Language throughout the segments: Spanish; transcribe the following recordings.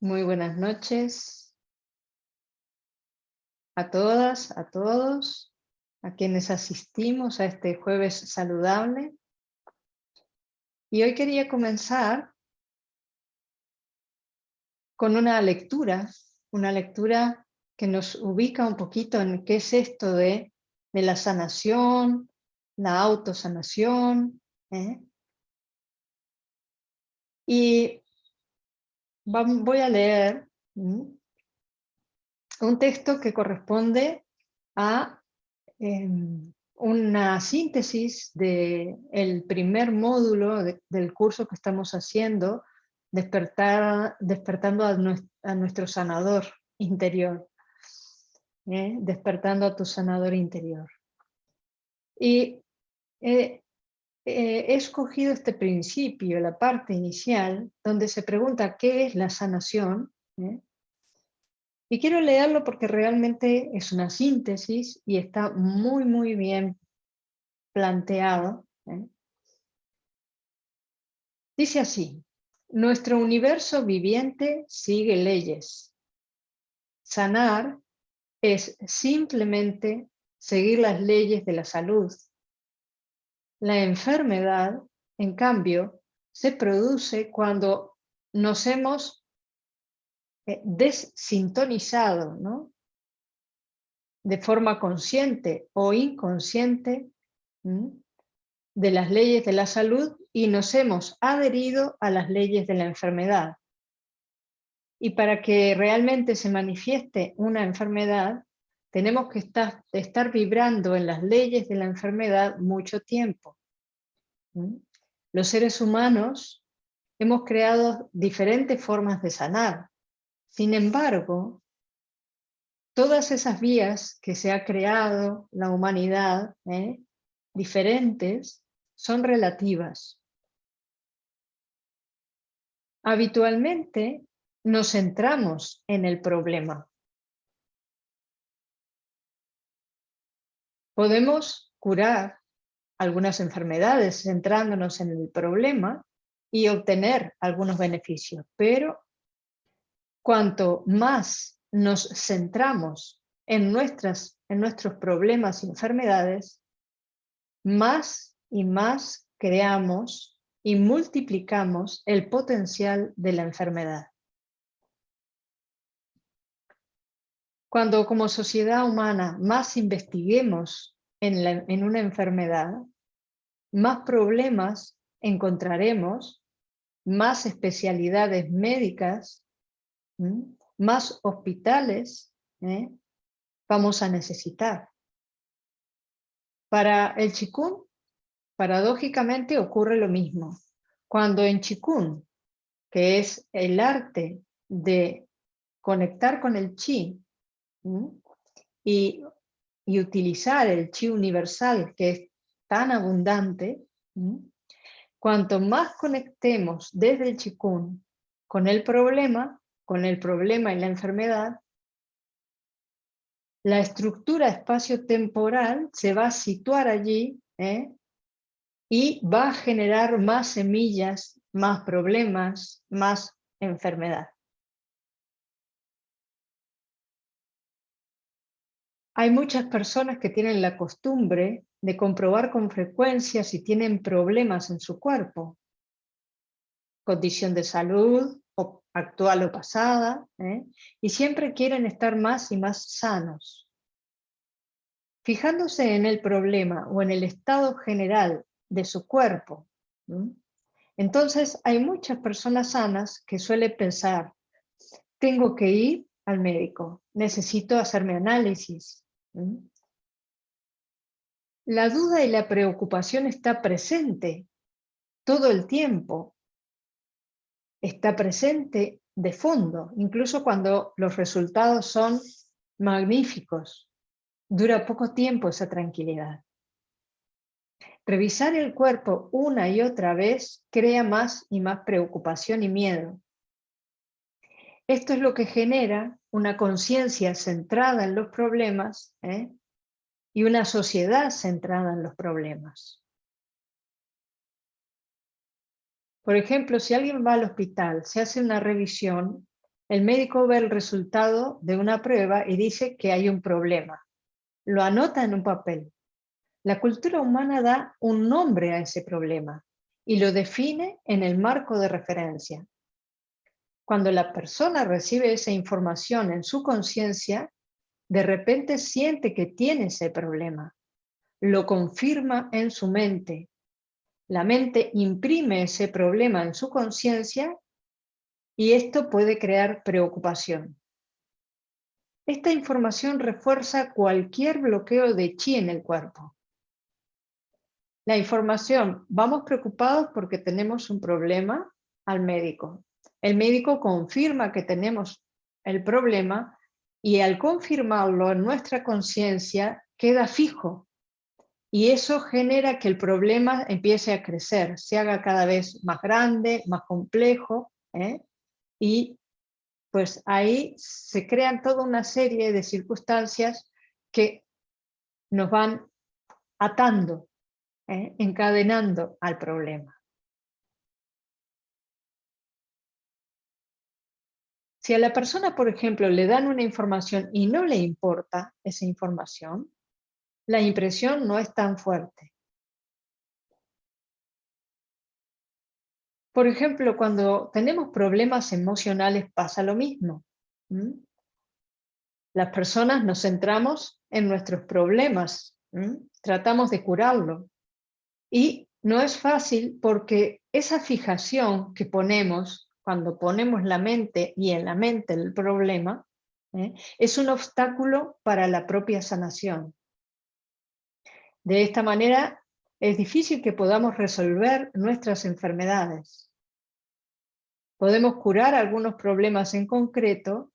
muy buenas noches a todas, a todos, a quienes asistimos a este jueves saludable. Y hoy quería comenzar con una lectura, una lectura que nos ubica un poquito en qué es esto de, de la sanación, la autosanación. ¿eh? Y voy a leer un texto que corresponde a em, una síntesis del primer módulo del curso que estamos haciendo, despertar, despertando a, nuestro sanador interior, ¿eh? despertando a tu sanador interior. Y eh, eh, he escogido este principio, la parte inicial, donde se pregunta qué es la sanación. ¿eh? Y quiero leerlo porque realmente es una síntesis y está muy, muy bien planteado. ¿eh? Dice así, nuestro universo viviente sigue leyes. Sanar es simplemente seguir las leyes de la salud, la enfermedad, en cambio, se produce cuando nos hemos eh, desintonizado, ¿no? de forma consciente o inconsciente de las leyes de la salud y nos hemos adherido a las leyes de la enfermedad. Y para que realmente se manifieste una enfermedad, tenemos que estar, vibrando en las leyes de la enfermedad mucho tiempo. Los seres humanos hemos creado diferentes formas de sanar. Sin embargo, todas esas vías que se ha creado la humanidad, ¿eh? diferentes, son relativas. Habitualmente nos centramos en el problema. Podemos curar algunas enfermedades centrándonos en el problema y obtener algunos beneficios, pero cuanto más nos centramos en, nuestras, en nuestros problemas y enfermedades, más y más creamos y multiplicamos el potencial de la enfermedad. Cuando como sociedad humana más investiguemos en, una enfermedad, más problemas encontraremos, más especialidades médicas, más hospitales ¿eh? vamos a necesitar. Para el chikun, paradójicamente ocurre lo mismo. Cuando en chikun, que es el arte de conectar con el chi, y, utilizar el chi universal que es tan abundante, cuanto más conectemos desde el chikun con el problema, con el problema y la enfermedad, la estructura espacio-temporal se va a situar allí ¿eh? y va a generar más semillas, más problemas, más enfermedad. Hay muchas personas que tienen la costumbre de comprobar con frecuencia si tienen problemas en su cuerpo. Condición de salud, o actual o pasada, ¿eh? y siempre quieren estar más y más sanos. Fijándose en el problema o en el estado general de su cuerpo, entonces hay muchas personas sanas que suelen pensar, tengo que ir al médico, necesito hacerme análisis, la duda y la preocupación está presente todo el tiempo. Está presente de fondo, incluso cuando los resultados son magníficos. Dura poco tiempo esa tranquilidad. Revisar el cuerpo una y otra vez crea más y más preocupación y miedo. Esto es lo que genera una conciencia centrada en los problemas ¿eh? y una sociedad centrada en los problemas. Por ejemplo, si alguien va al hospital, se hace una revisión, el médico ve el resultado de una prueba y dice que hay un problema. Lo anota en un papel. La cultura humana da un nombre a ese problema y lo define en el marco de referencia. Cuando la persona recibe esa información en su conciencia, de repente siente que tiene ese problema. Lo confirma en su mente. La mente imprime ese problema en su conciencia y esto puede crear preocupación. Esta información refuerza cualquier bloqueo de chi en el cuerpo. La información, vamos preocupados porque tenemos un problema al médico. El médico confirma que tenemos el problema y al confirmarlo en nuestra conciencia queda fijo. Y eso genera que el problema empiece a crecer, se haga cada vez más grande, más complejo, ¿eh? y pues ahí se crean toda una serie de circunstancias que nos van atando, ¿eh? encadenando al problema. Si a la persona, por ejemplo, le dan una información y no le importa esa información, la impresión no es tan fuerte. Por ejemplo, cuando tenemos problemas emocionales pasa lo mismo. Las personas nos centramos en nuestros problemas, tratamos de curarlo. Y no es fácil porque esa fijación que ponemos cuando ponemos la mente y en la mente el problema, ¿eh? es un obstáculo para la propia sanación. De esta manera es difícil que podamos resolver nuestras enfermedades. Podemos curar algunos problemas en concreto,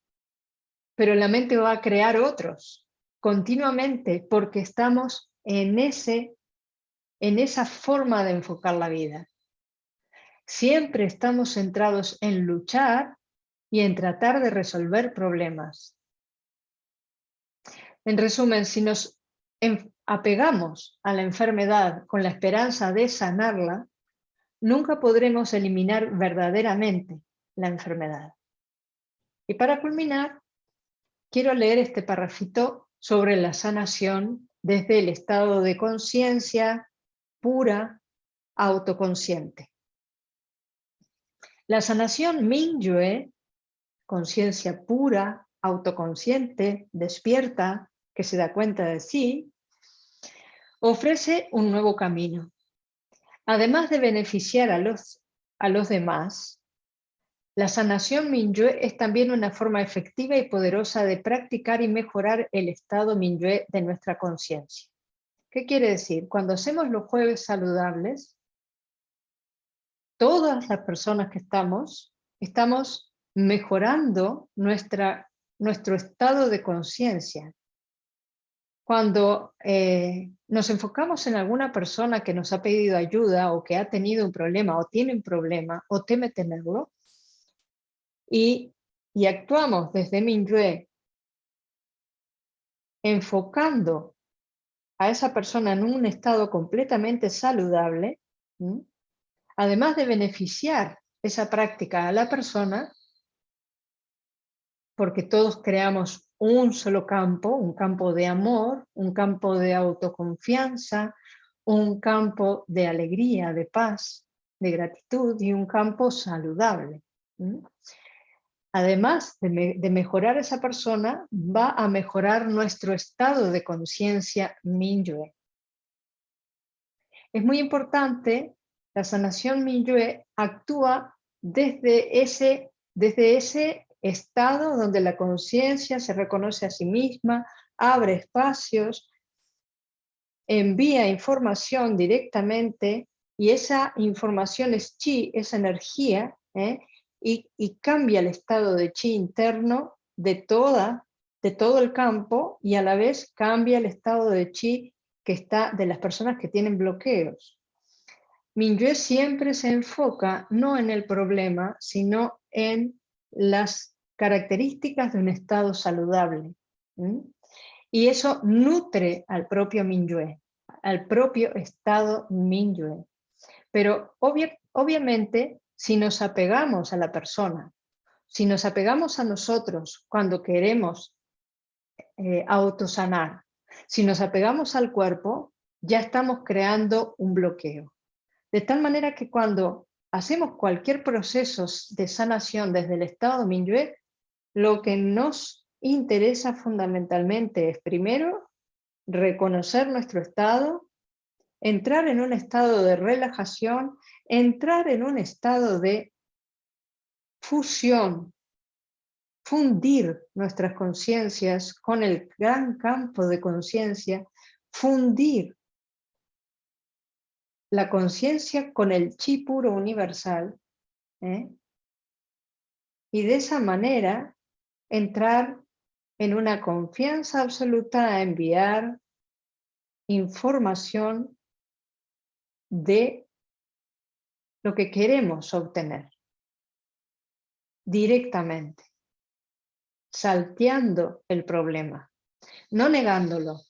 pero la mente va a crear otros continuamente porque estamos en, ese, en esa forma de enfocar la vida. Siempre estamos centrados en luchar y en tratar de resolver problemas. En resumen, si nos apegamos a la enfermedad con la esperanza de sanarla, nunca podremos eliminar verdaderamente la enfermedad. Y para culminar, quiero leer este parrafito sobre la sanación desde el estado de conciencia pura, autoconsciente. La sanación Mingyue, conciencia pura, autoconsciente, despierta, que se da cuenta de sí, ofrece un nuevo camino. Además de beneficiar a los, a los demás, la sanación Minyue es también una forma efectiva y poderosa de practicar y mejorar el estado Minyue de nuestra conciencia. ¿Qué quiere decir? Cuando hacemos los jueves saludables, todas las personas que estamos, estamos mejorando nuestra, nuestro estado de conciencia. Cuando eh, nos enfocamos en alguna persona que nos ha pedido ayuda o que ha tenido un problema o tiene un problema o teme tenerlo, y, y actuamos desde Minyue enfocando a esa persona en un estado completamente saludable, además de beneficiar esa práctica a la persona, porque todos creamos un solo campo, un campo de amor, un campo de autoconfianza, un campo de alegría, de paz, de gratitud y un campo saludable. Además de, mejorar esa persona, va a mejorar nuestro estado de conciencia Minyue. Es muy importante, la sanación Minyue actúa desde ese, desde ese estado donde la conciencia se reconoce a sí misma, abre espacios, envía información directamente y esa información es chi, esa energía, ¿eh? y, cambia el estado de chi interno de, toda, de todo el campo y a la vez cambia el estado de chi que está de las personas que tienen bloqueos. Minyue siempre se enfoca no en el problema, sino en las características de un estado saludable. Y eso nutre al propio Minyue, al propio estado Minyue. Pero Obviamente, si nos apegamos a la persona, si nos apegamos a nosotros cuando queremos eh, autosanar, si nos apegamos al cuerpo, ya estamos creando un bloqueo. De tal manera que cuando hacemos cualquier proceso de sanación desde el estado Minyue, lo que nos interesa fundamentalmente es primero reconocer nuestro estado, entrar en un estado de relajación, entrar en un estado de fusión, fundir nuestras conciencias con el gran campo de conciencia, fundir la conciencia con el chi puro universal, ¿eh? y de esa manera entrar en una confianza absoluta a enviar información de lo que queremos obtener directamente, salteando el problema, no negándolo.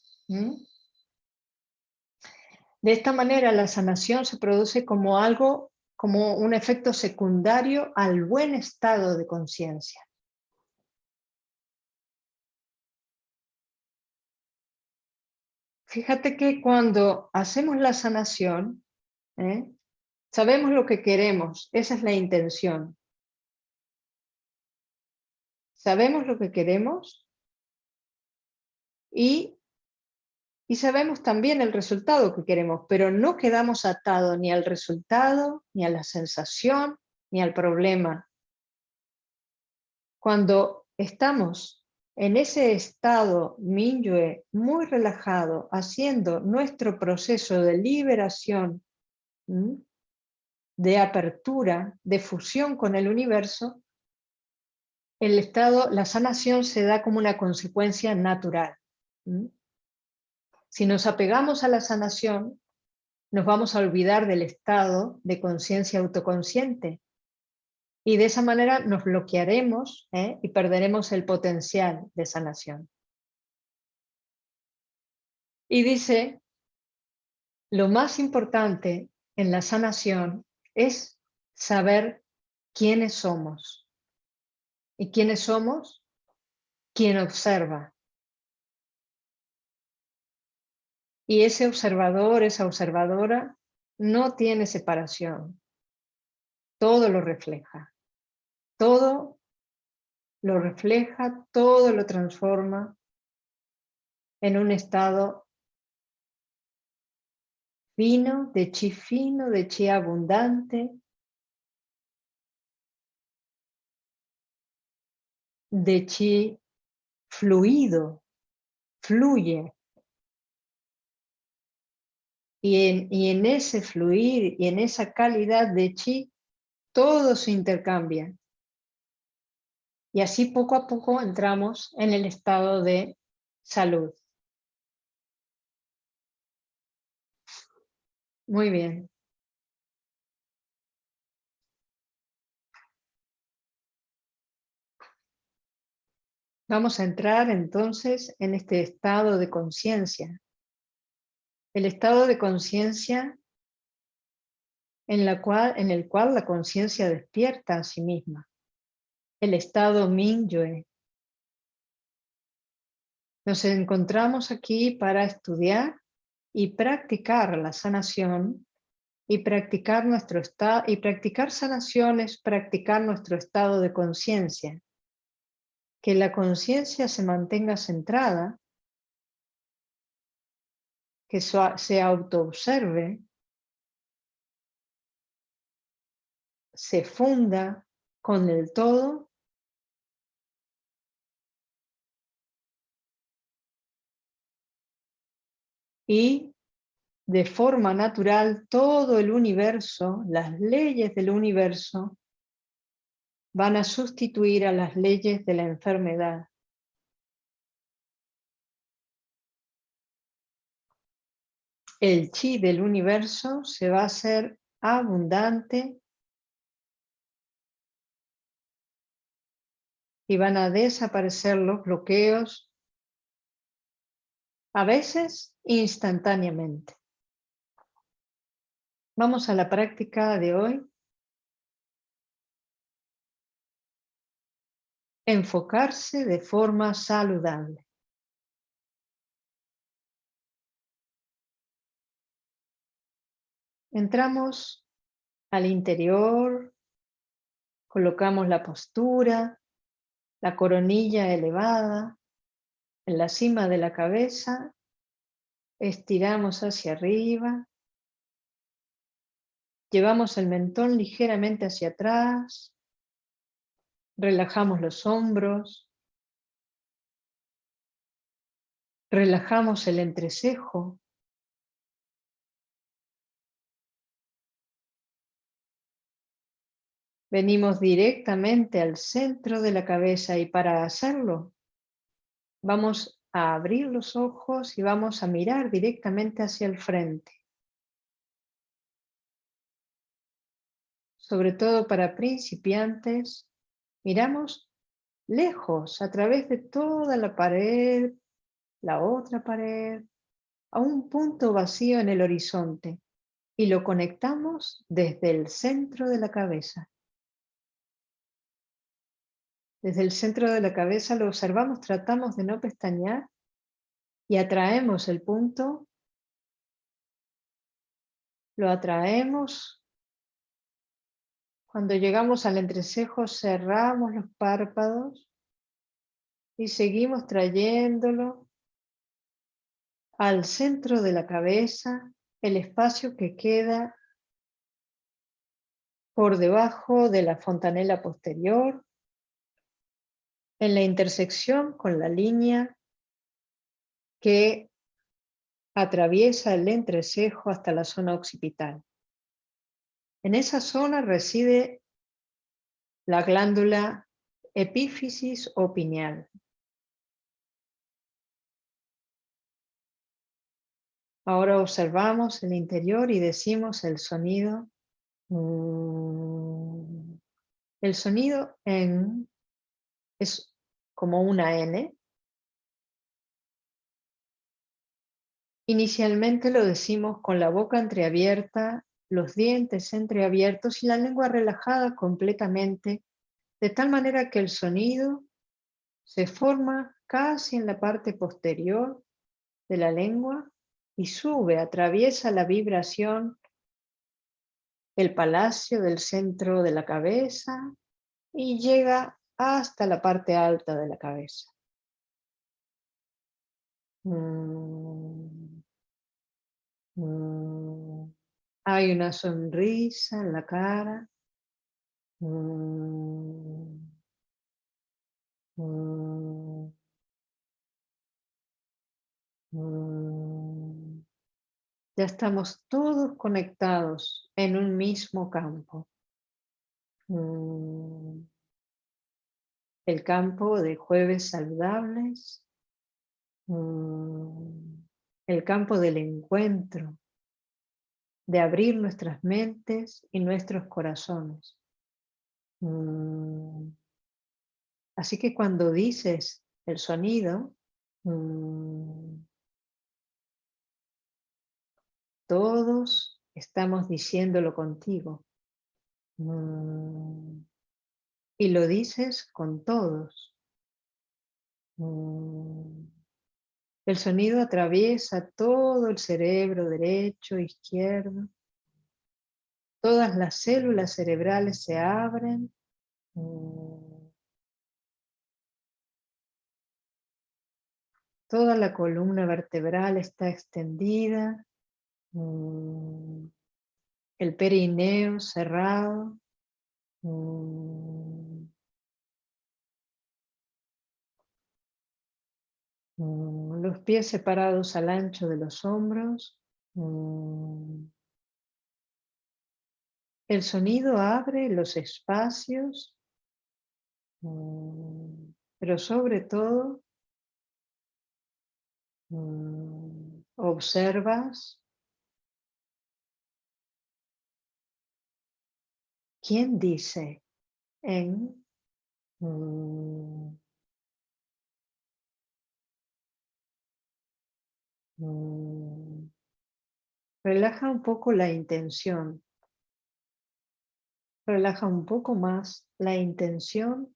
De esta manera la sanación se produce como algo, como un efecto secundario al buen estado de conciencia. Fíjate que cuando hacemos la sanación, ¿eh? sabemos lo que queremos, esa es la intención. Sabemos lo que queremos y y sabemos también el resultado que queremos, pero no quedamos atados ni al resultado, ni a la sensación, ni al problema. Cuando estamos en ese estado Minyue muy relajado, haciendo nuestro proceso de liberación, de apertura, de fusión con el universo, el estado, la sanación se da como una consecuencia natural. Si nos apegamos a la sanación, nos vamos a olvidar del estado de conciencia autoconsciente. Y de esa manera nos bloquearemos ¿eh? y perderemos el potencial de sanación. Y dice, lo más importante en la sanación es saber quiénes somos. ¿Y quiénes somos? Quien observa, Y ese observador, esa observadora, no tiene separación. Todo lo refleja. Todo lo refleja, todo lo transforma en un estado fino, de chi fino, de chi abundante, de chi fluido, fluye, y en, ese fluir y en esa calidad de chi, todo se intercambia. Y así poco a poco entramos en el estado de salud. Muy bien. Vamos a entrar entonces en este estado de conciencia el estado de conciencia en, en el cual la conciencia despierta a sí misma, el estado Mingyue. Nos encontramos aquí para estudiar y practicar la sanación y practicar nuestro estado y practicar sanaciones, practicar nuestro estado de conciencia. Que la conciencia se mantenga centrada que se autoobserve, se funda con el todo y de forma natural todo el universo, las leyes del universo, van a sustituir a las leyes de la enfermedad. el chi del universo se va a hacer abundante y van a desaparecer los bloqueos, a veces instantáneamente. Vamos a la práctica de hoy. Enfocarse de forma saludable. Entramos al interior, colocamos la postura, la coronilla elevada en la cima de la cabeza, estiramos hacia arriba, llevamos el mentón ligeramente hacia atrás, relajamos los hombros, relajamos el entrecejo, Venimos directamente al centro de la cabeza y para hacerlo vamos a abrir los ojos y vamos a mirar directamente hacia el frente. Sobre todo para principiantes, miramos lejos, a través de toda la pared, la otra pared, a un punto vacío en el horizonte y lo conectamos desde el centro de la cabeza. Desde el centro de la cabeza lo observamos, tratamos de no pestañear y atraemos el punto. Lo atraemos. Cuando llegamos al entrecejo cerramos los párpados y seguimos trayéndolo al centro de la cabeza, el espacio que queda por debajo de la fontanela posterior en la intersección con la línea que atraviesa el entrecejo hasta la zona occipital. En esa zona reside la glándula epífisis o pineal. Ahora observamos el interior y decimos el sonido. Mm, el sonido en es como una N. Inicialmente lo decimos con la boca entreabierta, los dientes entreabiertos y la lengua relajada completamente, de tal manera que el sonido se forma casi en la parte posterior de la lengua y sube, atraviesa la vibración, el palacio del centro de la cabeza y llega hasta la parte alta de la cabeza. Mm. Mm. Hay una sonrisa en la cara. Mm. Ya estamos todos conectados en un mismo campo el campo de jueves saludables, mm, el campo del encuentro, de abrir nuestras mentes y nuestros corazones. Mm. Así que cuando dices el sonido, mm, todos estamos diciéndolo contigo y lo dices con todos. Mm. El sonido atraviesa todo el cerebro derecho, izquierdo. Todas las células cerebrales se abren. Mm. Toda la columna vertebral está extendida. Mm. El perineo cerrado. Los pies separados al ancho de los hombros. Mm. El sonido abre los espacios, mm, pero sobre todo observas quién dice en Relaja un poco la intención. Relaja un poco más la intención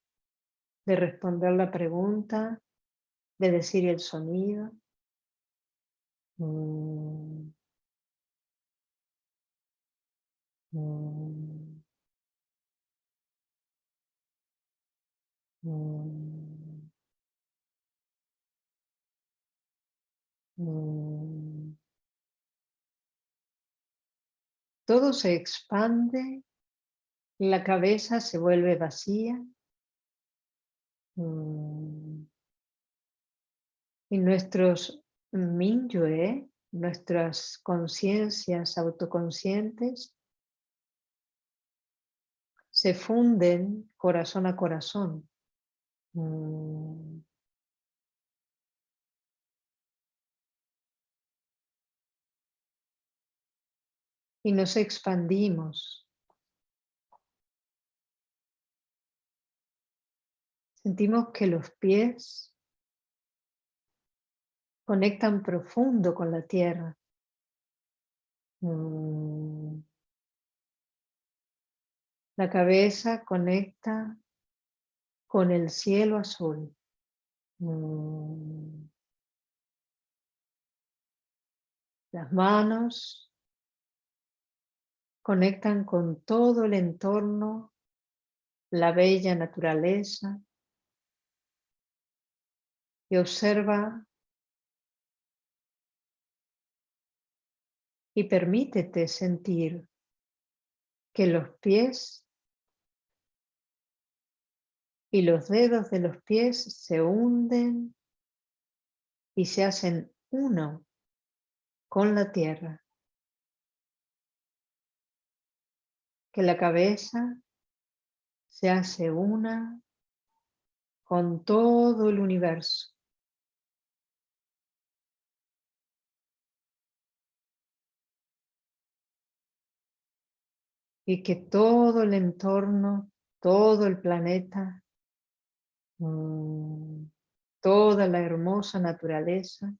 de responder la pregunta, de decir el sonido. Mm. Mm. Mm. Todo se expande, la cabeza se vuelve vacía. Y nuestros Minyue, nuestras conciencias autoconscientes, se funden corazón a corazón. Mm. Y nos expandimos. Sentimos que los pies conectan profundo con la tierra. Mm. La cabeza conecta con el cielo azul. Mm. Las manos conectan con todo el entorno, la bella naturaleza y observa y permítete sentir que los pies y los dedos de los pies se hunden y se hacen uno con la tierra. Que la cabeza se hace una con todo el universo. Y que todo el entorno, todo el planeta Mm, toda la hermosa naturaleza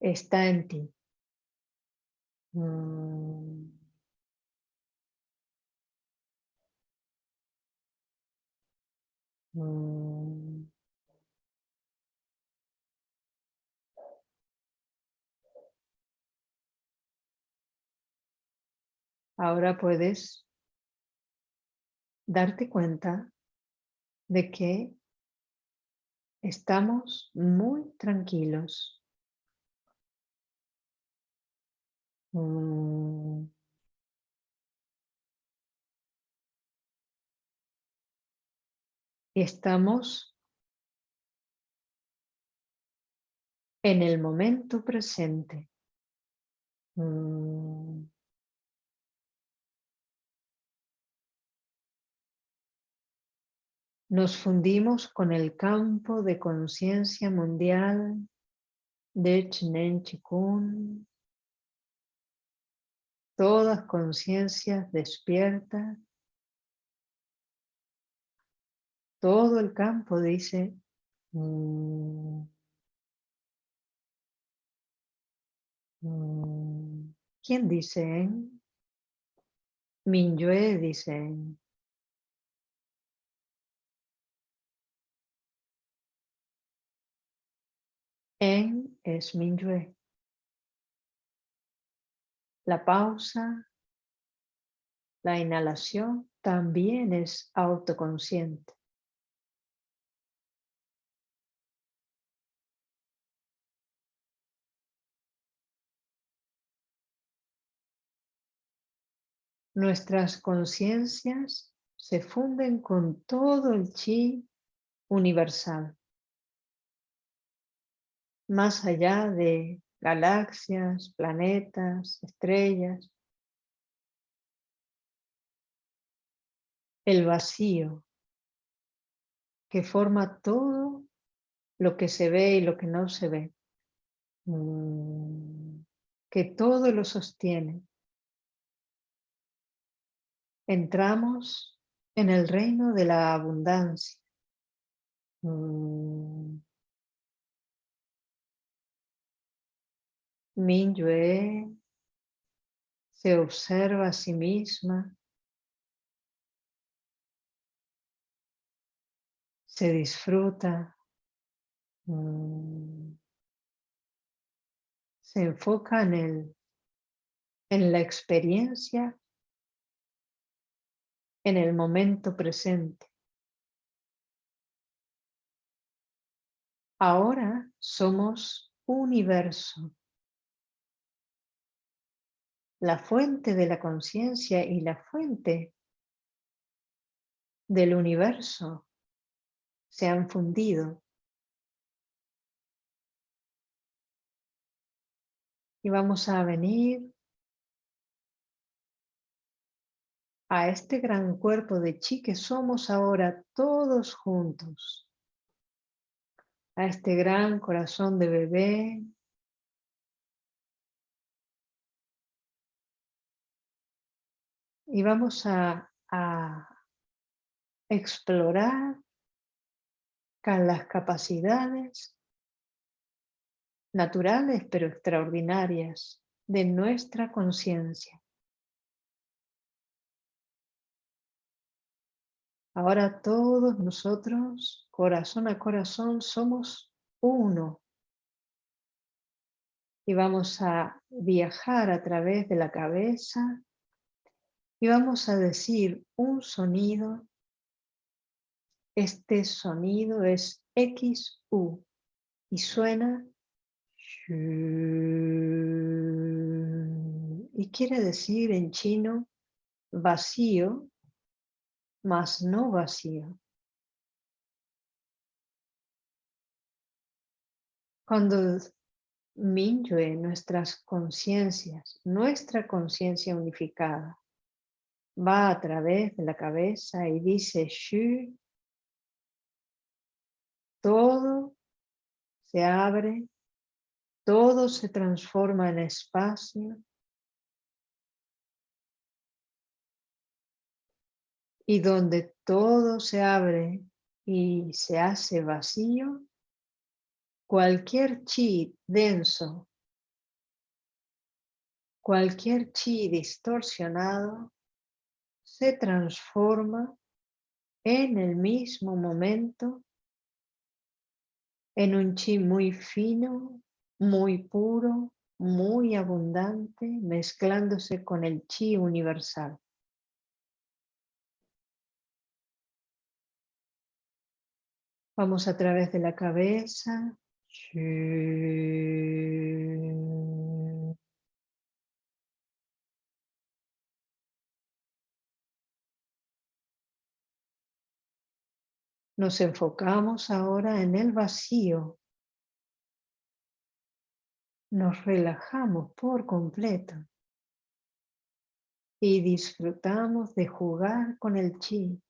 está en ti. Mm. Mm. Ahora puedes darte cuenta de que estamos muy tranquilos. Mm. Estamos en el momento presente. Mm. Nos fundimos con el campo de conciencia mundial de Chinen Chikun. Todas conciencias despiertas. Todo el campo dice mm, mm". ¿Quién dice? Minyue dice En es Minyue. La pausa, la inhalación también es autoconsciente. Nuestras conciencias se funden con todo el chi universal más allá de galaxias, planetas, estrellas. El vacío que forma todo lo que se ve y lo que no se ve. Mm, que todo lo sostiene. Entramos en el reino de la abundancia. Mm, Minyue se observa a sí misma se disfruta, mm, se enfoca en, el, en la experiencia, en el momento presente. Ahora somos universo. La fuente de la conciencia y la fuente del universo se han fundido. Y vamos a venir a este gran cuerpo de chi que somos ahora todos juntos. A este gran corazón de bebé. Y vamos a, explorar con las capacidades naturales pero extraordinarias de nuestra conciencia. Ahora todos nosotros, corazón a corazón, somos uno. Y vamos a viajar a través de la cabeza y vamos a decir un sonido este sonido es XU y suena y quiere decir en chino vacío, mas no vacío. Cuando Minyue, nuestras conciencias, nuestra conciencia unificada, va a través de la cabeza y dice Shu, todo se abre, todo se transforma en espacio. Y donde todo se abre y se hace vacío, cualquier chi denso, cualquier chi distorsionado, se transforma en el mismo momento en un chi muy fino, muy puro, muy abundante, mezclándose con el chi universal. Vamos a través de la cabeza. Nos enfocamos ahora en el vacío. Nos relajamos por completo y disfrutamos de jugar con el chi.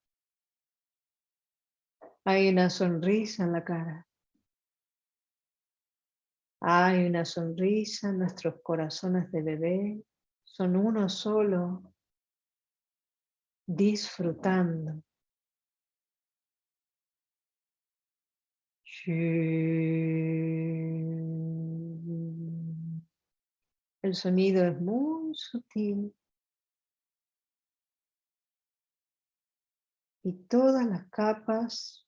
Hay una sonrisa en la cara. Hay una sonrisa, nuestros corazones de bebé son uno solo, disfrutando. El sonido es muy sutil. Y todas las capas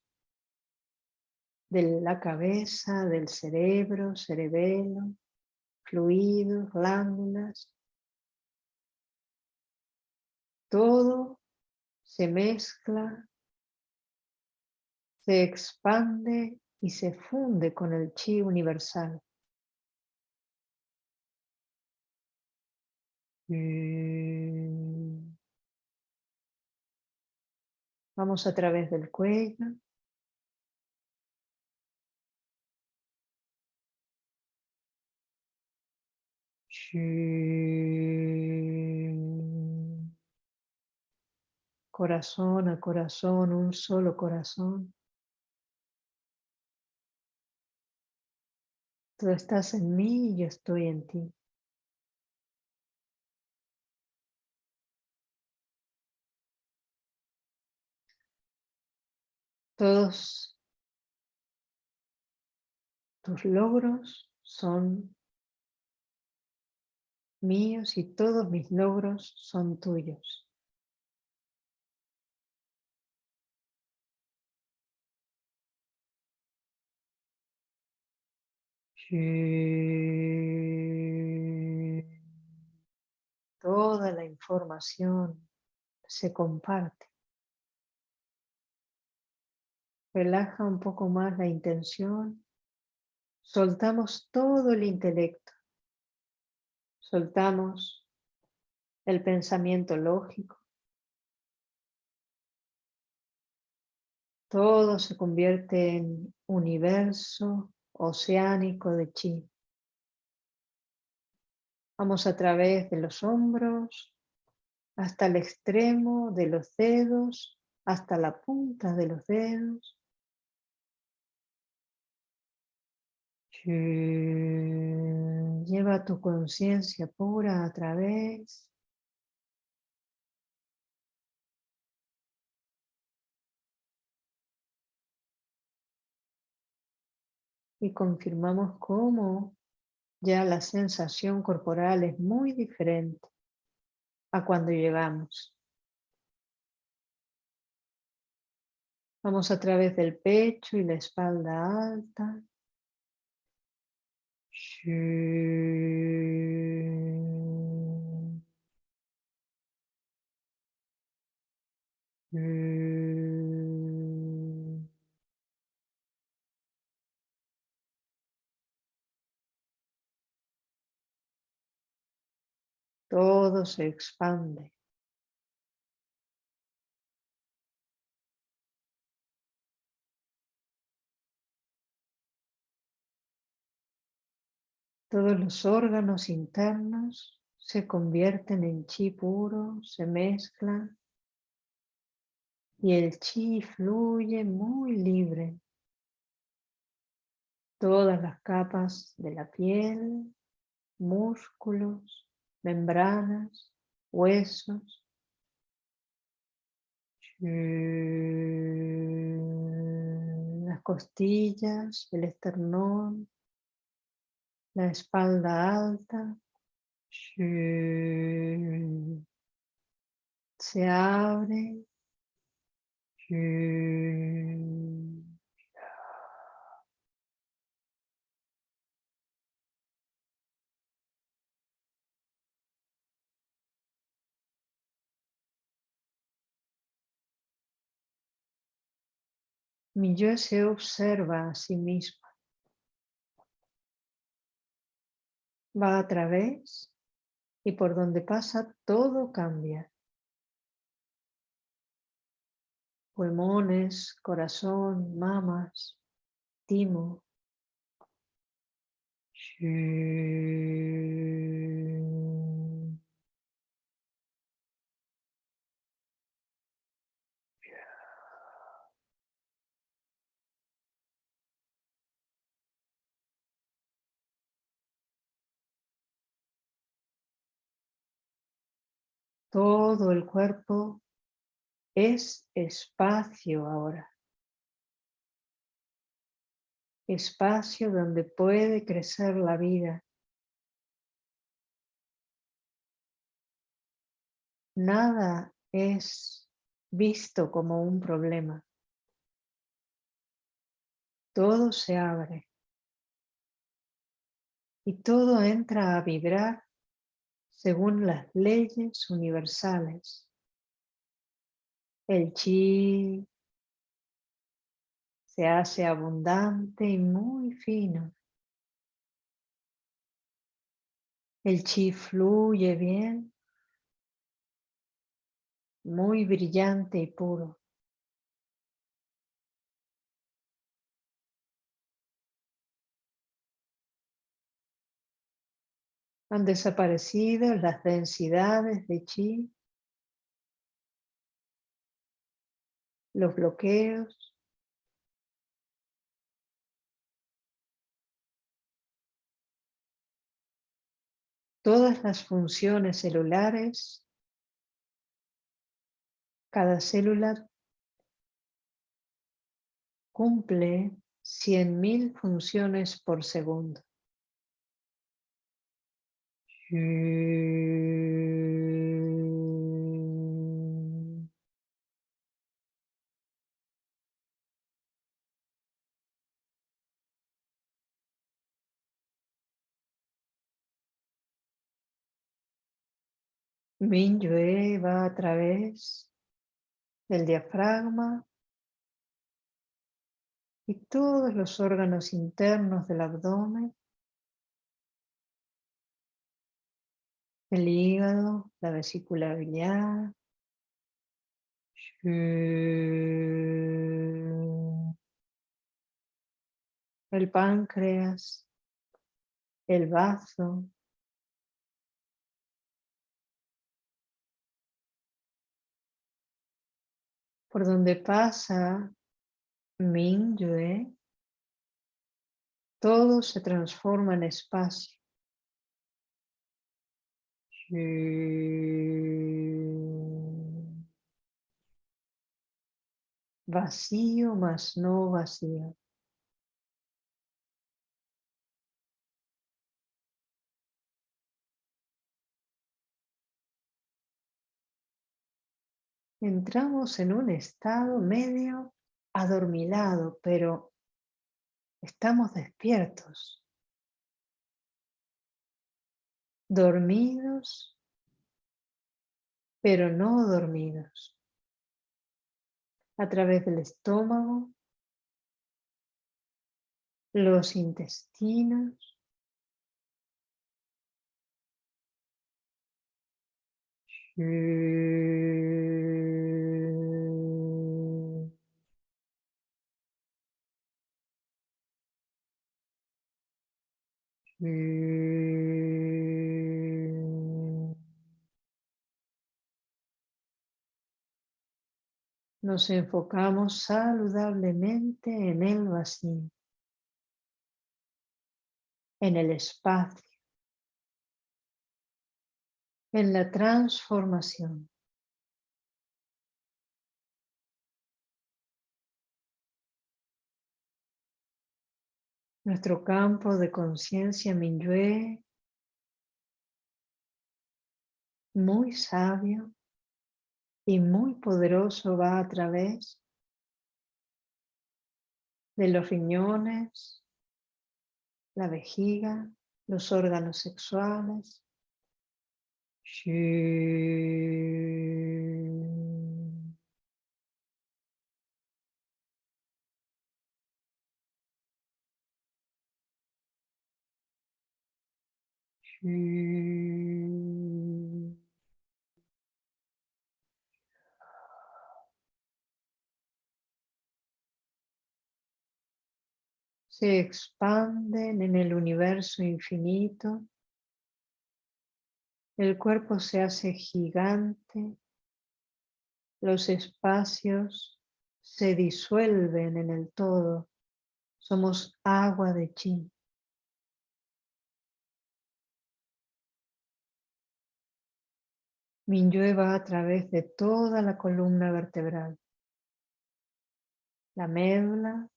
de la cabeza, del cerebro, cerebelo, fluidos, glándulas, todo se mezcla, se expande y se funde con el chi universal. Mm. Vamos a través del cuello. Corazón a corazón, un solo corazón. Tú estás en mí y yo estoy en ti. Todos tus logros son míos y todos mis logros son tuyos. Toda la información se comparte. Relaja un poco más la intención. Soltamos todo el intelecto. Soltamos el pensamiento lógico. Todo se convierte en universo oceánico de chi. Vamos a través de los hombros hasta el extremo de los dedos, hasta la punta de los dedos. Lleva tu conciencia pura a través y confirmamos cómo ya la sensación corporal es muy diferente a cuando llegamos. Vamos a través del pecho y la espalda alta. Todo se expande. Todos los órganos internos se convierten en chi puro, se mezclan y el chi fluye muy libre. Todas las capas de la piel, músculos, membranas, huesos. Las costillas, el esternón, la espalda alta. Se abre. Mi yo se observa a sí mismo. Va a través y por donde pasa todo cambia. Pulmones, corazón, mamas, timo. Todo el cuerpo es espacio ahora. Espacio donde puede crecer la vida. Nada es visto como un problema. Todo se abre. Y todo entra a vibrar según las leyes universales. El chi se hace abundante y muy fino. El chi fluye bien, muy brillante y puro. Han desaparecido las densidades de chi, los bloqueos, todas las funciones celulares, cada célula cumple 100.000 funciones por segundo. Minyue va a través del diafragma y todos los órganos internos del abdomen el hígado, la vesícula biliar, el páncreas, el bazo, por donde pasa Mingyue, todo se transforma en espacio. Vacío más no vacío. entramos en un estado medio adormilado, pero estamos despiertos, dormidos, pero no dormidos. A través del estómago, los intestinos, Nos enfocamos saludablemente en el vacío, en el espacio, en la transformación. Nuestro campo de conciencia Minyue, muy sabio y muy poderoso, va a través de los riñones, la vejiga, los órganos sexuales. Se expanden en el universo infinito. El cuerpo se hace gigante. Los espacios se disuelven en el todo. Somos agua de chi. Minyue va a través de toda la columna vertebral. La médula,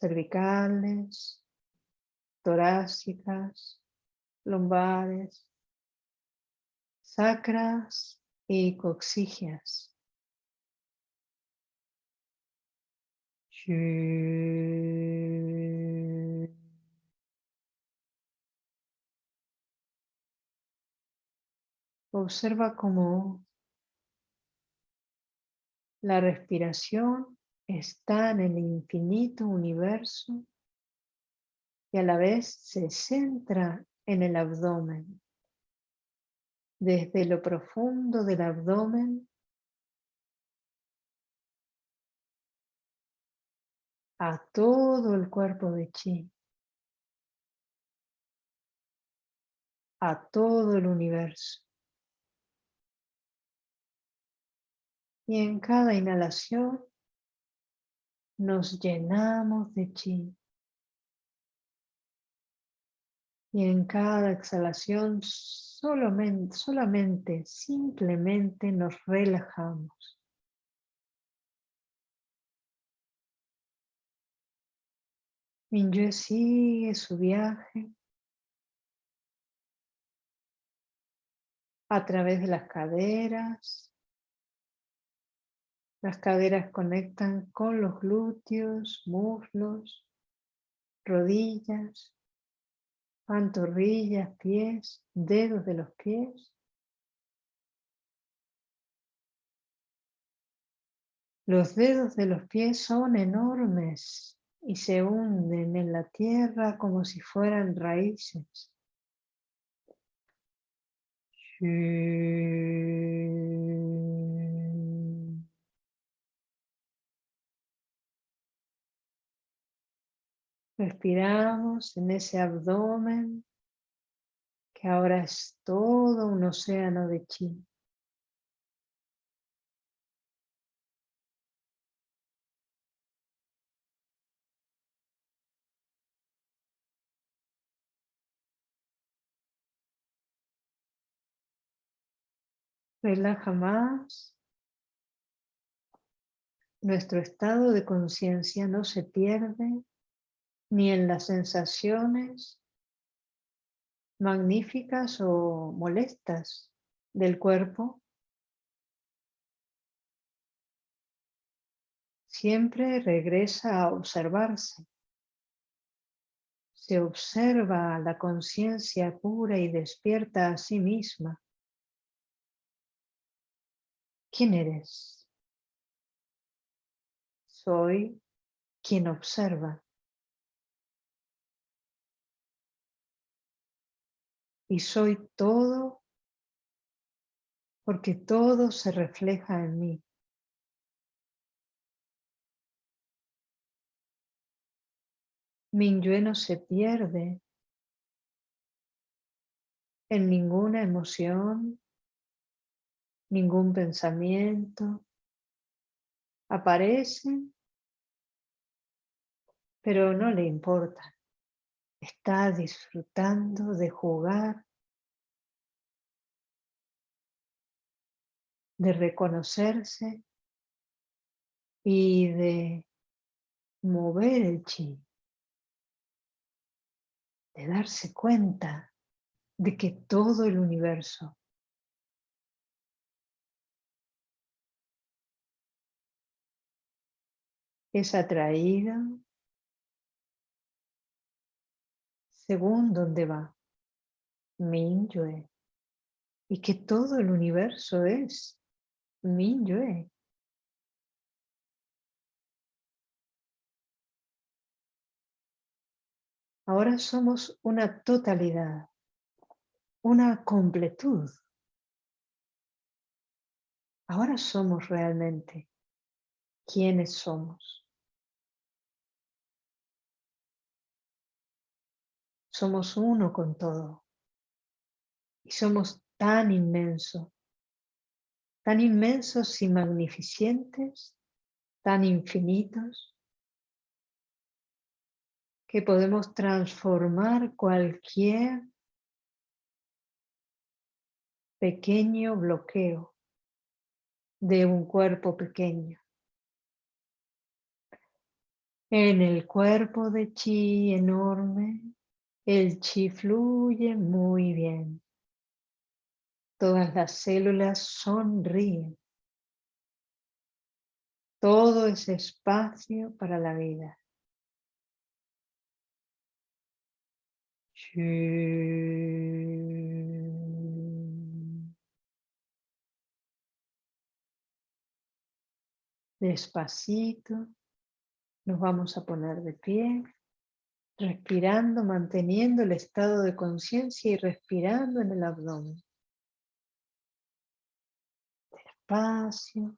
cervicales, torácicas, lumbares, sacras y coxigias. Observa cómo la respiración está en el infinito universo y a la vez se centra en el abdomen. Desde lo profundo del abdomen a todo el cuerpo de chi, a todo el universo. Y en cada inhalación nos llenamos de chi. Y en cada exhalación solamente, solamente, simplemente nos relajamos. Minyue sigue su viaje a través de las caderas, las caderas conectan con los glúteos, muslos, rodillas, pantorrillas, pies, dedos de los pies. Los dedos de los pies son enormes y se hunden en la tierra como si fueran raíces. Respiramos en ese abdomen que ahora es todo un océano de chi. Relaja más. Nuestro estado de conciencia no se pierde ni en las sensaciones magníficas o molestas del cuerpo. Siempre regresa a observarse. Se observa la conciencia pura y despierta a sí misma. ¿Quién eres? Soy quien observa. Y soy todo porque todo se refleja en mí. Mi no se pierde en ninguna emoción, ningún pensamiento. Aparecen, pero no le importa. Está disfrutando de jugar, de reconocerse y de mover el chi, de darse cuenta de que todo el universo es atraída según dónde va Minyue y que todo el universo es Minyue. Ahora somos una totalidad, una completud. Ahora somos realmente quiénes somos. Somos uno con todo. Y somos tan inmensos, tan inmensos y magnificentes, tan infinitos, que podemos transformar cualquier pequeño bloqueo de un cuerpo pequeño. En el cuerpo de chi enorme, el chi fluye muy bien. Todas las células sonríen. Todo es espacio para la vida. Despacito. Nos vamos a poner de pie, respirando, manteniendo el estado de conciencia y respirando en el abdomen. Despacio.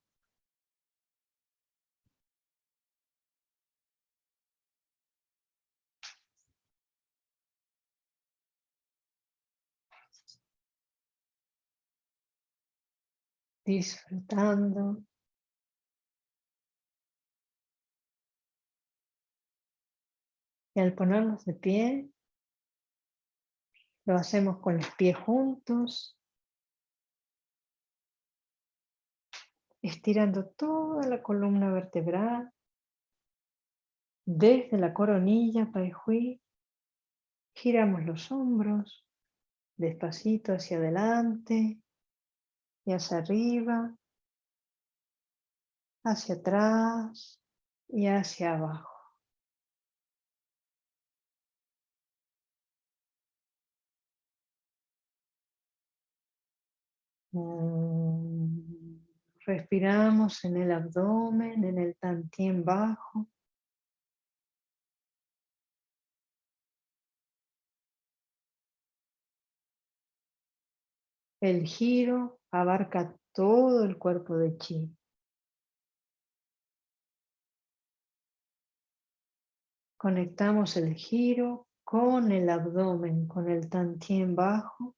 Disfrutando Y al ponernos de pie, lo hacemos con los pies juntos, estirando toda la columna vertebral, desde la coronilla, Pai giramos los hombros, despacito hacia adelante y hacia arriba, hacia atrás y hacia abajo. Respiramos en el abdomen, en el tantien bajo. El giro abarca todo el cuerpo de chi. Conectamos el giro con el abdomen, con el tantien bajo.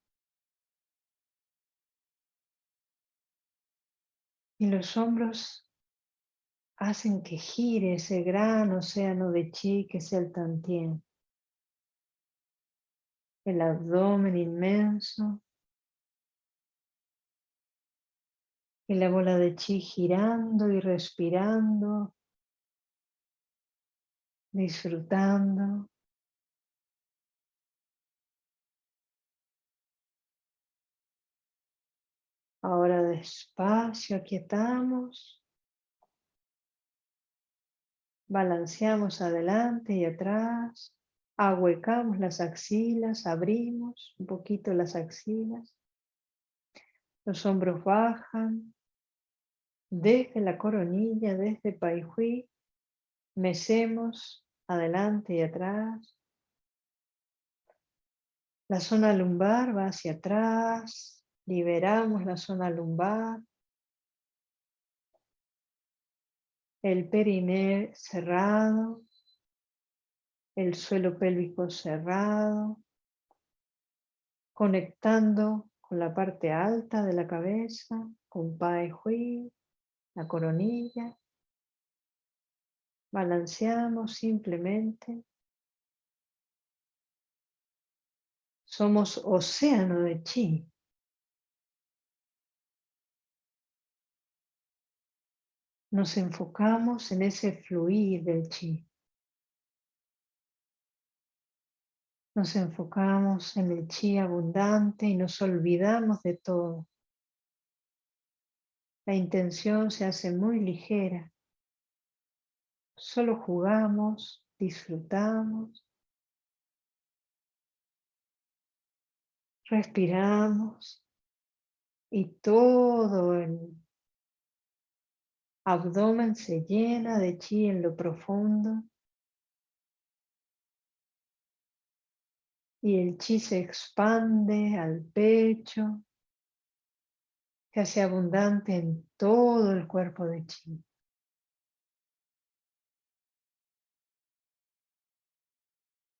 Y los hombros hacen que gire ese gran océano de chi que es el tantien. El abdomen inmenso. Y la bola de chi girando y respirando, disfrutando. Ahora despacio aquietamos. Balanceamos adelante y atrás. Ahuecamos las axilas, abrimos un poquito las axilas. Los hombros bajan desde la coronilla, desde Paihui, mecemos adelante y atrás. La zona lumbar va hacia atrás, liberamos la zona lumbar. El periné cerrado, el suelo pélvico cerrado, conectando con la parte alta de la cabeza, con Pai Hui, la coronilla. Balanceamos simplemente. Somos océano de chi. Nos enfocamos en ese fluir del chi. Nos enfocamos en el chi abundante y nos olvidamos de todo. La intención se hace muy ligera. Solo jugamos, disfrutamos, respiramos y todo el abdomen se llena de chi en lo profundo. y el chi se expande al pecho, se hace abundante en todo el cuerpo de chi.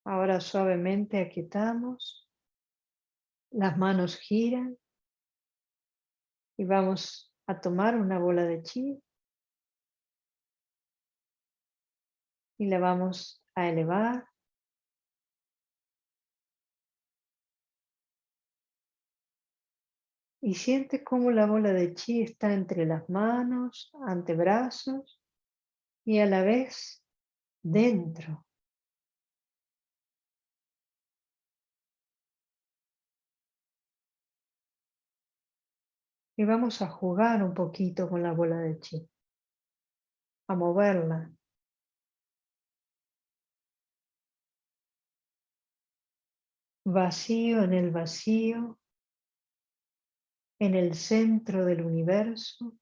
Ahora suavemente aquietamos, las manos giran y vamos a tomar una bola de chi y la vamos a elevar Y siente cómo la bola de chi está entre las manos, antebrazos y a la vez dentro. Y vamos a jugar un poquito con la bola de chi, a moverla. Vacío en el vacío, en el centro del universo.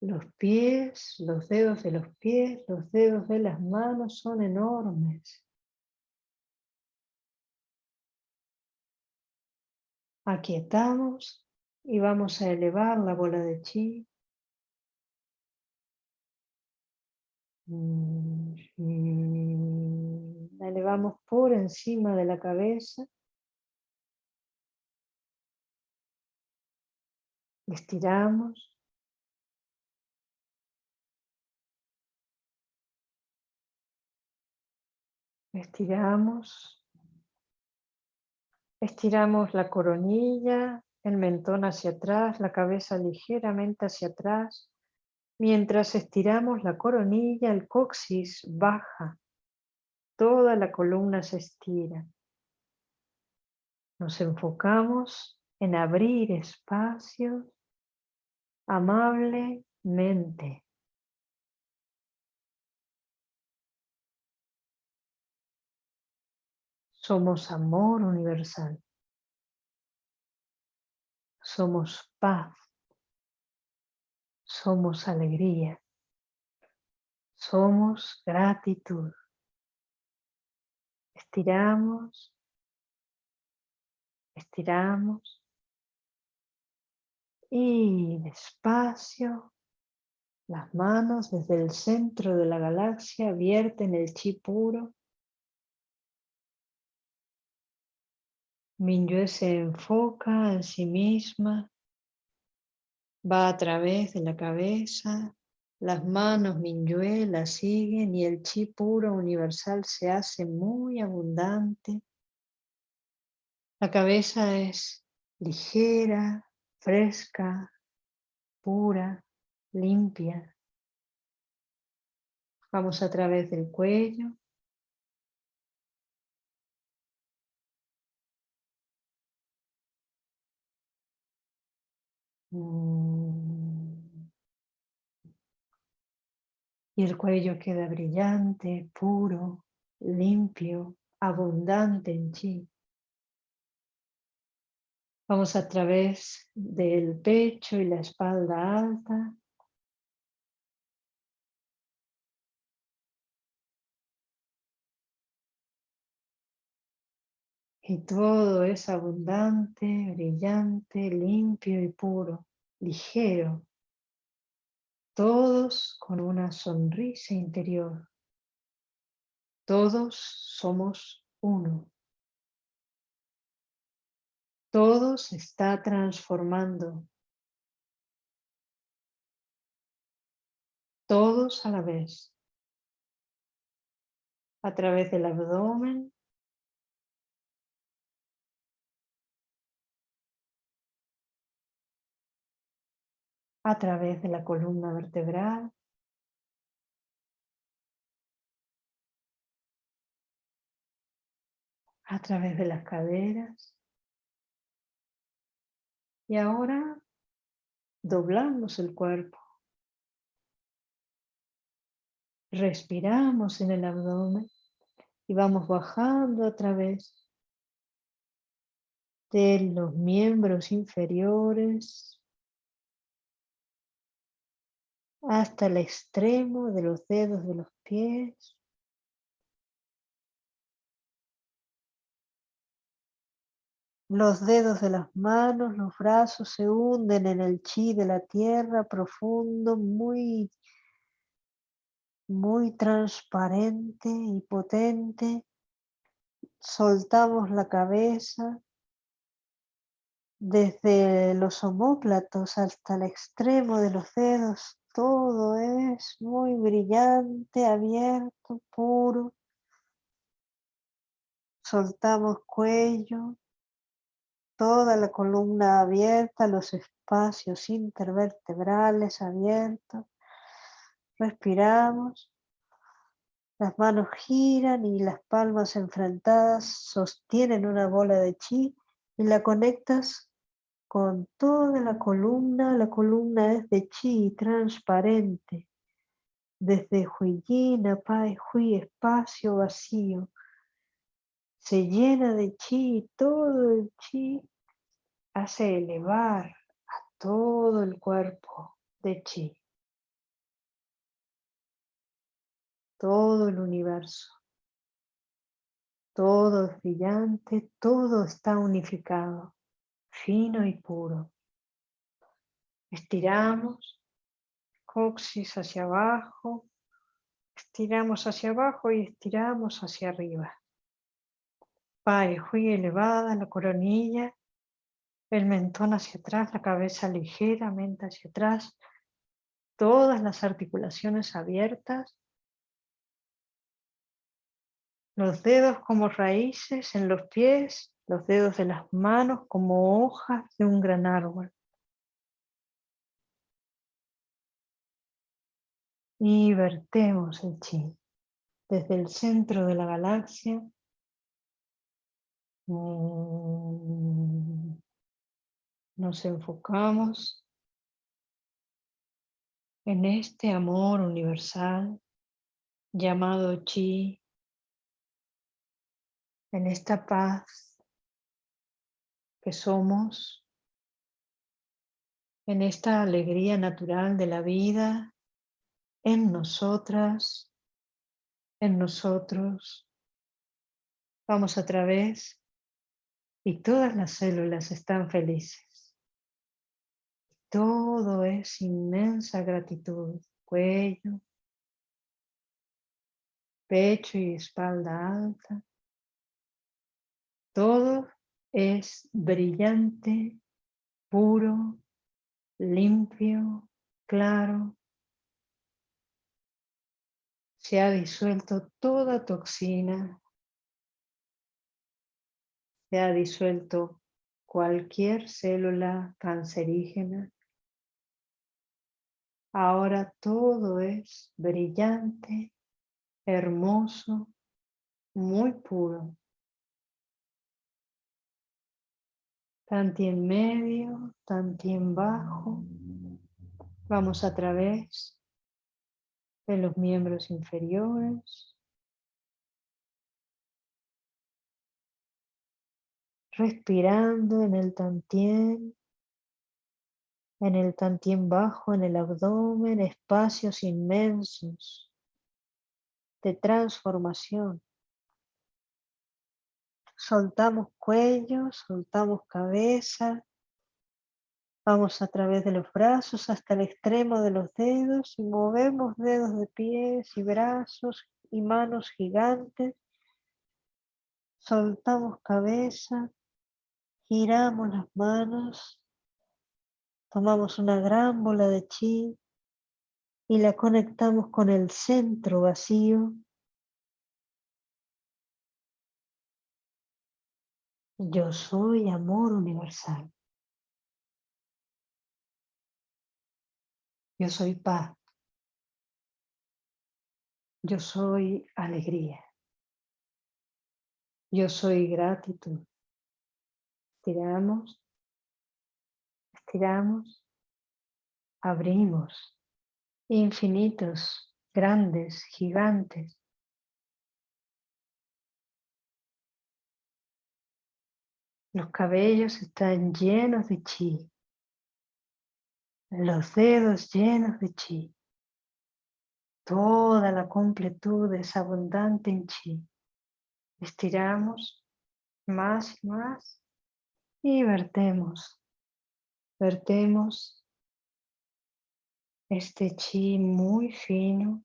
Los pies, los dedos de los pies, los dedos de las manos son enormes. Aquietamos y vamos a elevar la bola de chi. La elevamos por encima de la cabeza. Estiramos. Estiramos. Estiramos la coronilla, el mentón hacia atrás, la cabeza ligeramente hacia atrás. Mientras estiramos la coronilla, el coxis baja. Toda la columna se estira. Nos enfocamos en abrir espacios amablemente. Somos amor universal. somos paz, somos alegría, somos gratitud. Estiramos, estiramos y despacio las manos desde el centro de la galaxia vierten el chi puro. Minyue se enfoca en sí misma, va a través de la cabeza, las manos Minyue la siguen y el chi puro universal se hace muy abundante. La cabeza es ligera, fresca, pura limpia. Vamos a través del cuello. Y el cuello queda brillante, puro, limpio, abundante en chi. Vamos a través del pecho y la espalda alta. Y todo es abundante, brillante, limpio y puro, ligero. Todos con una sonrisa interior. Todos somos uno. Todo se está transformando. Todos a la vez. A través del abdomen, a través de la columna vertebral, a través de las caderas. Y ahora doblamos el cuerpo. Respiramos en el abdomen y vamos bajando a través de los miembros inferiores hasta el extremo de los dedos de los pies. Los dedos de las manos, los brazos se hunden en el chi de la tierra profundo, muy, muy transparente y potente. Soltamos la cabeza desde los homóplatos hasta el extremo de los dedos todo es muy brillante, abierto, puro. Soltamos cuello, toda la columna abierta, los espacios intervertebrales abiertos. Respiramos. Las manos giran y las palmas enfrentadas sostienen una bola de chi y la conectas con toda la columna, la columna es de chi transparente, desde Huiyin a Pai Hui, espacio vacío, se llena de chi todo el chi hace elevar a todo el cuerpo de chi, todo el universo. Todo es brillante, todo está unificado fino y puro. Estiramos, coxis hacia abajo, estiramos hacia abajo y estiramos hacia arriba. Hui elevada, la coronilla, el mentón hacia atrás, la cabeza ligeramente hacia atrás, todas las articulaciones abiertas, los dedos como raíces en los pies los dedos de las manos como hojas de un gran árbol. Y vertemos el chi desde el centro de la galaxia. Mm, nos enfocamos en este amor universal llamado chi, en esta paz que somos en esta alegría natural de la vida, en nosotras, en nosotros. Vamos a través y todas las células están felices. Todo es inmensa gratitud. Cuello, pecho y espalda alta. Todo es brillante, puro, limpio, claro. Se ha disuelto toda toxina. Se ha disuelto cualquier célula cancerígena. Ahora todo es brillante, hermoso, muy puro. Tanti en medio, tanti en bajo. Vamos a través de los miembros inferiores. Respirando en el tantien, en el tantien bajo, en el abdomen, espacios inmensos de transformación. Soltamos cuello, soltamos cabeza. Vamos a través de los brazos hasta el extremo de los dedos y movemos dedos de pies y brazos y manos gigantes. Soltamos cabeza, giramos las manos, tomamos una gran bola de chi y la conectamos con el centro vacío Yo soy amor universal. Yo soy paz. Yo soy alegría. Yo soy gratitud. Estiramos, estiramos, abrimos. Infinitos, grandes, gigantes. Los cabellos están llenos de chi. Los dedos llenos de chi. Toda la completud es abundante en chi. Estiramos más y más y vertemos. Vertemos este chi muy fino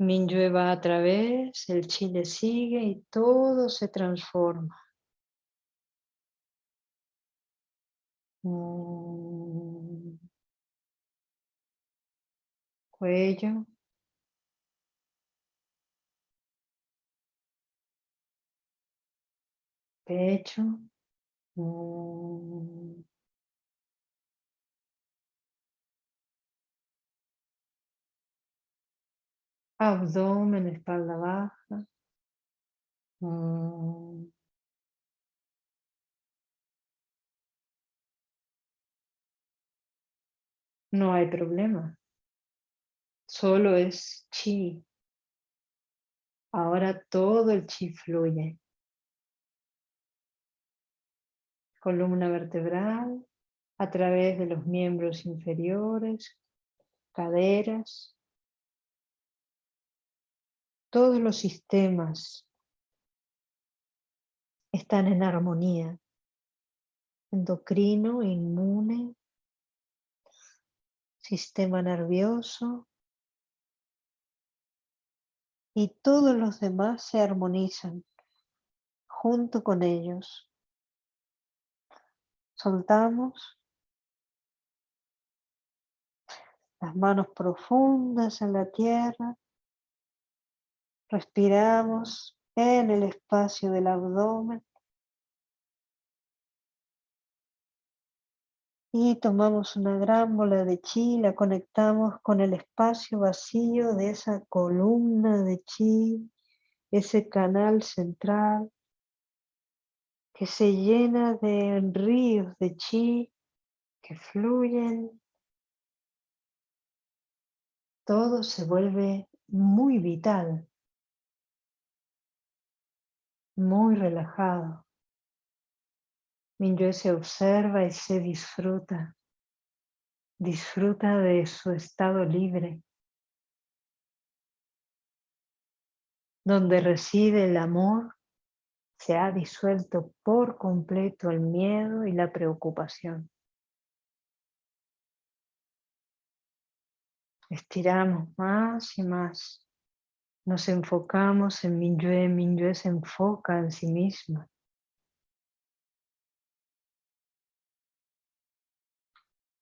Minyue va a través, el chi le sigue y todo se transforma. Mm. Cuello. Pecho. Mm. Abdomen, espalda baja. Mm. No hay problema. Solo es chi. Ahora todo el chi fluye. Columna vertebral a través de los miembros inferiores, caderas, todos los sistemas están en armonía. Endocrino, inmune, sistema nervioso y todos los demás se armonizan junto con ellos. Soltamos las manos profundas en la tierra Respiramos en el espacio del abdomen. Y tomamos una gran bola de chi, la conectamos con el espacio vacío de esa columna de chi, ese canal central que se llena de ríos de chi que fluyen. Todo se vuelve muy vital muy relajado. Minyue se observa y se disfruta. Disfruta de su estado libre. Donde reside el amor, se ha disuelto por completo el miedo y la preocupación. Estiramos más y más. Nos enfocamos en Minyue, Minyue se enfoca en sí misma.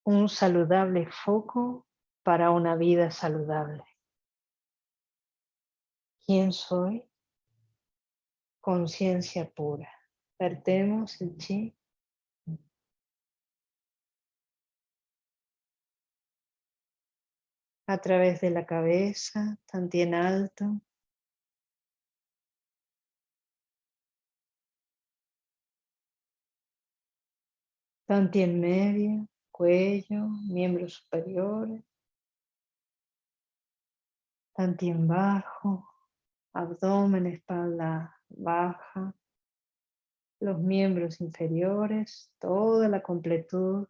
Un saludable foco para una vida saludable. ¿Quién soy? Conciencia pura. Vertemos el chi a través de la cabeza, en alto. en medio, cuello, miembros superiores. en bajo, abdomen, espalda baja, los miembros inferiores, toda la completud.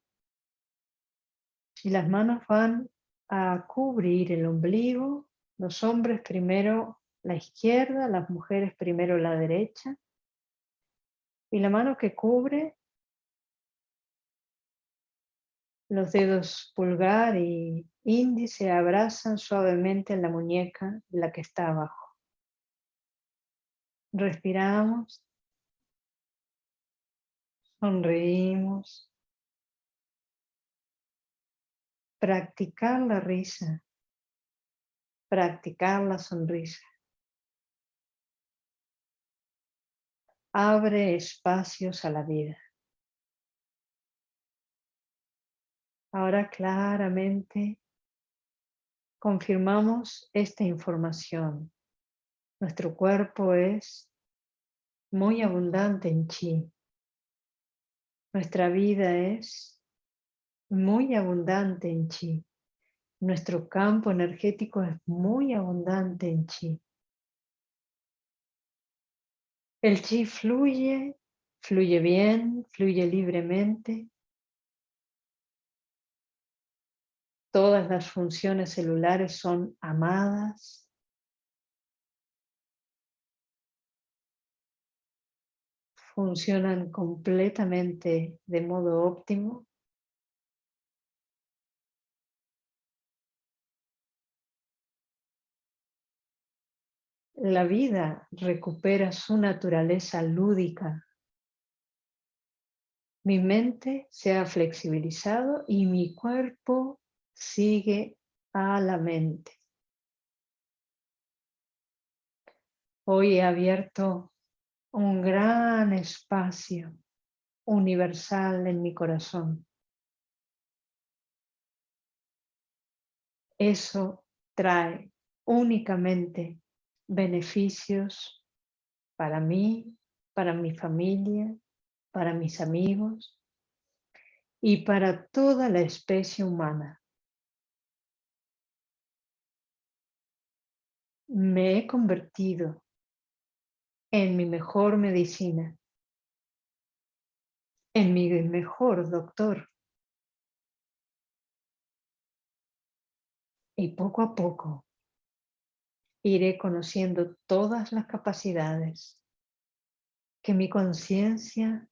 Y las manos van a cubrir el ombligo, los hombres primero la izquierda, las mujeres primero la derecha, y la mano que cubre los dedos pulgar y índice abrazan suavemente en la muñeca la que está abajo. Respiramos, sonreímos, practicar la risa, practicar la sonrisa. Abre espacios a la vida. Ahora claramente confirmamos esta información. Nuestro cuerpo es muy abundante en chi. Nuestra vida es muy abundante en chi. Nuestro campo energético es muy abundante en chi. El chi fluye, fluye bien, fluye libremente. Todas las funciones celulares son amadas. Funcionan completamente de modo óptimo. La vida recupera su naturaleza lúdica. Mi mente se ha flexibilizado y mi cuerpo sigue a la mente. Hoy he abierto un gran espacio universal en mi corazón. Eso trae únicamente beneficios para mí, para mi familia, para mis amigos y para toda la especie humana. Me he convertido en mi mejor medicina, en mi mejor doctor. Y poco a poco iré conociendo todas las capacidades que mi conciencia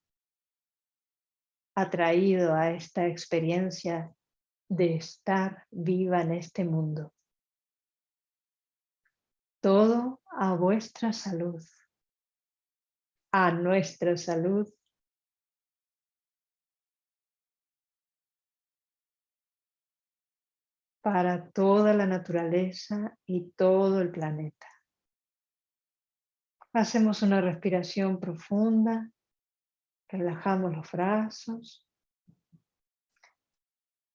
ha traído a esta experiencia de estar viva en este mundo. Todo a vuestra salud, a nuestra salud para toda la naturaleza y todo el planeta. Hacemos una respiración profunda, relajamos los brazos.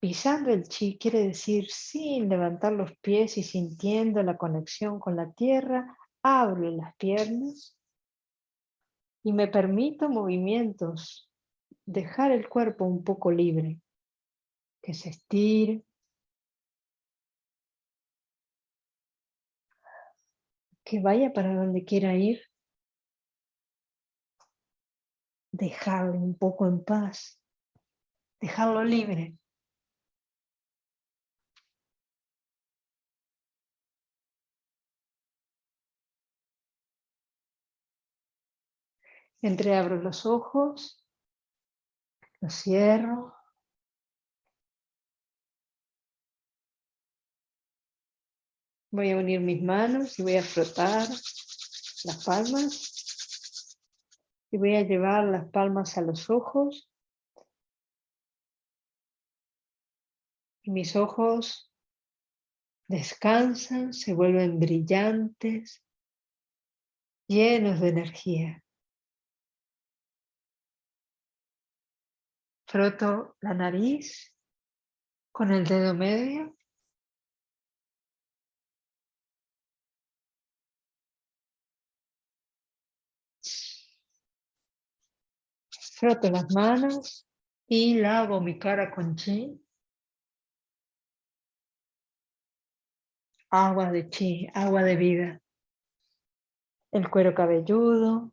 Pisando el chi quiere decir sin levantar los pies y sintiendo la conexión con la tierra, abro las piernas y me permito movimientos, dejar el cuerpo un poco libre, que se estire, que vaya para donde quiera ir. dejarle un poco en paz, dejarlo libre. Entreabro los ojos, los cierro. Voy a unir mis manos y voy a frotar las palmas. Y voy a llevar las palmas a los ojos. Y mis ojos descansan, se vuelven brillantes, llenos de energía. Froto la nariz con el dedo medio. Froto las manos y lavo mi cara con chi. Agua de chi, agua de vida. El cuero cabelludo,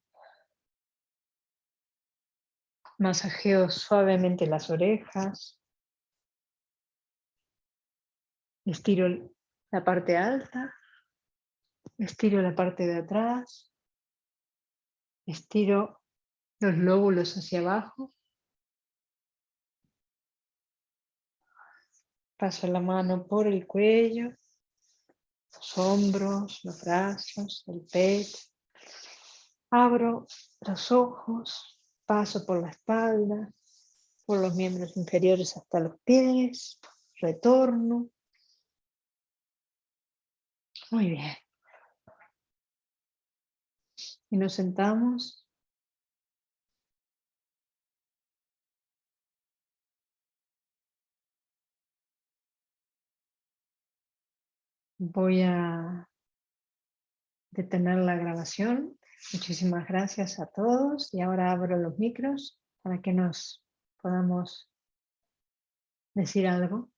Masajeo suavemente las orejas. Estiro la parte alta. Estiro la parte de atrás. Estiro los lóbulos hacia abajo. Paso la mano por el cuello, los hombros, los brazos, el pecho. Abro los ojos, Paso por la espalda, por los miembros inferiores hasta los pies, retorno. Muy bien. Y nos sentamos. Voy a detener la grabación Muchísimas gracias a todos y ahora abro los micros para que nos podamos decir algo.